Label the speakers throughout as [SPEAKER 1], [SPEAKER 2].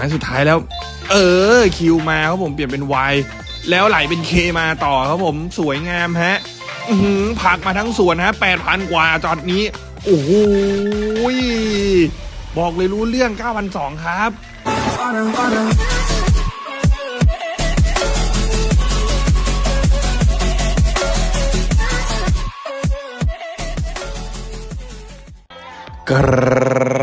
[SPEAKER 1] อันสุดท้ายแล้ว เออคิวมาครับผมเปลี่ยนเป็น Y แล้วไหลเป็นเคมาต่อครับผมสวยงามฮะหืผักมาทั้งสวนฮะแปดพันกว่าจอดนี้ โอ้โหยบอกเลยรู้เรื่อง 9,200 ครับ ก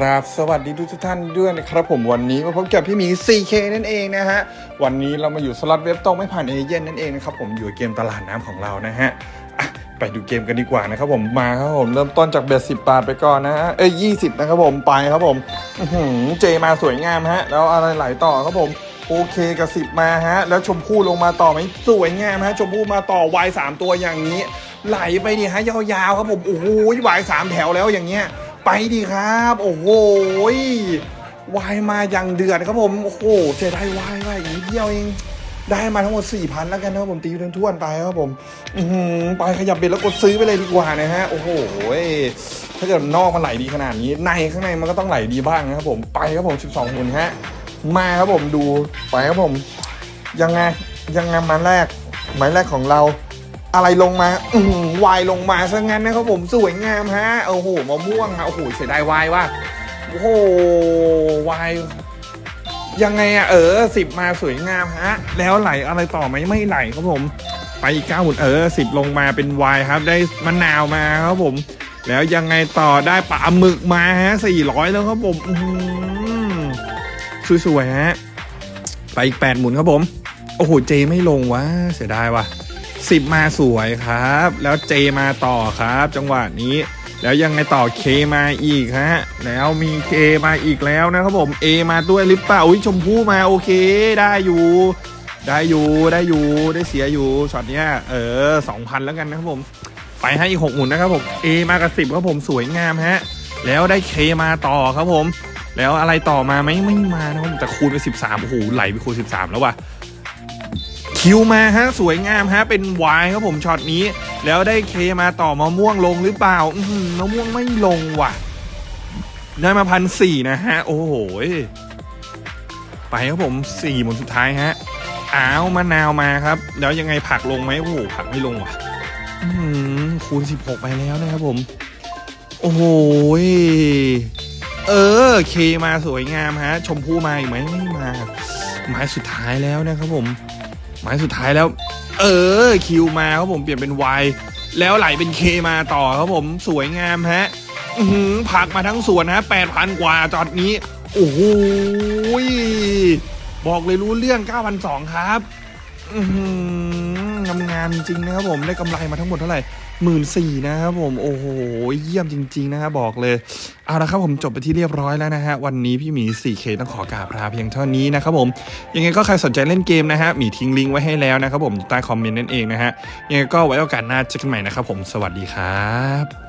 [SPEAKER 1] ราบสวัสดีทุกท่านด้วยนะครับผมวันนี้มาพบกับพี่หมี 4K นั่นเองนะฮะ วันนี้เรามาอยู่สล็อตเว็บตรงไม่ผ่านเอเย่นนั่นเองนะครับผมอยู่เกมตลาดน้ำของเรานะฮะไปดูเกมกันดีกว่านะครับผมมาครับผมเริ่มต้นจากเบสสิบบาทไปก่อนนะฮะเอ้ยยี่สิบนะครับผมไปครับผมเจมาสวยงามฮะ แล้วอะไรไหลต่อครับผมโอเคกับสิบมาฮะ แล้วชมพู่ลงมาต่อไหมสวยงามฮะ ชมพู่มาต่อวายสามตัวอย่างนี้ ไหลไปดิฮะยาวๆครับผมโอ้โหวายสามแถวแล้วอย่างเงี้ย ไปดีครับ โอ้โหวายมาอย่างเดือดครับผม โอ้โหเสียดายวายว่าอีกนิดเดียวเอง ได้มาทั้งหมด4ี่พันแล้วกันนะครับผมตีทวนไปครับผมอืไปขยับเบ็ดแล้วกดซื้อไปเลยดีกว่านะฮะ โอ้โหถ้าเกิดนอกมันไหลดีขนาดนี้ ในข้างในมันก็ต้องไหลดีบ้างนะครับผม ไปครับผม 12หุ่นฮะ มาครับผมดู ไปครับผม ยังไง ยังไงมาแรก หมายแรกของเรา อะไรลงมาอืวายลงมาซะงั้นนะครับผมสวยงามฮะโอ้โหมะม่วงฮะโอ้โหเสียดายวายว่าโอ้โหวายยังไงอะเออสิบมาสวยงามฮะ แล้วไหลอะไรต่อไหมไม่ไหลครับผม ไปอีกเก้าหมุนเออสิบลงมาเป็นวายครับ ได้มะนาวมาครับผม แล้วยังไงต่อได้ปลาหมึกมาฮะสี่ร้อยแล้วครับผมอือสวยๆฮะไปอีกแปดหมุนครับผม โอ้โหเจไม่ลงวะเสียดายว่ะ สิบมาสวยครับ แล้วเจมาต่อครับ จังหวะนี้ แล้วยังไงต่อเคมาอีกฮะ แล้วมีเคมาอีกแล้วนะครับผมเอมาด้วยหรือเปล่าอุ้ยชมพู่มาโอเคได้อยู่ ได้อยู่ได้อยู่ได้เสียอยู่ช็อตเนี้ยเออสองพันแล้วกันนะครับผม ไปให้อีกหกหมุนนะครับผมเอมากับสิบครับผมสวยงามฮะ แล้วได้เคมาต่อครับผม แล้วอะไรต่อมาไหมไม่มานะครับผมแต่คูณไปสิบสามโอ้โหไหลไปคูณสิบสามแล้วว่ะ คิวมาฮะสวยงามฮะเป็นวายครับผมช็อตนี้ แล้วได้เคมาต่อมะม่วงลงหรือเปล่าอืมะม่วงไม่ลงว่ะ ได้มาพันสี่นะฮะ โอ้โหไปครับผมสี่หมุนสุดท้ายฮะอ้าวมะนาวมาครับ แล้วยังไงผักลงไหมโอ้โหผักไม่ลงว่ะอืมคูณสิบหกไปแล้วนะครับผม โอ้โหเออเคมาสวยงามฮะ ชมพู่มาอีกไหมไม่มาไม้สุดท้ายแล้วนะครับผม หมายสุดท้ายแล้ว เออคิวมาครับผมเปลี่ยนเป็น Y แล้วไหลเป็นเคมาต่อครับผมสวยงามฮะหือผักมาทั้งสวนฮะแปดพันกว่าจอดนี้ โอ้โหบอกเลยรู้เรื่อง9,200ครับ อือหืองาม งามๆจริงนะครับผมได้กำไรมาทั้งหมดเท่าไหร่หมื่นสี่นะครับผมโอ้โหเยี่ยมจริง ๆ นะครับบอกเลยเอาละครับผมจบไปที่เรียบร้อยแล้วนะฮะวันนี้พี่หมี 4K ต้องขอกราบลาเพียงเท่านี้นะครับผมยังไงก็ใครสนใจเล่นเกมนะฮะหมีทิ้งลิงก์ไว้ให้แล้วนะครับผมใต้คอมเมนต์นั่นเองนะฮะยังไงก็ไว้โอกาสหน้าเจอกันใหม่นะครับผมสวัสดีครับ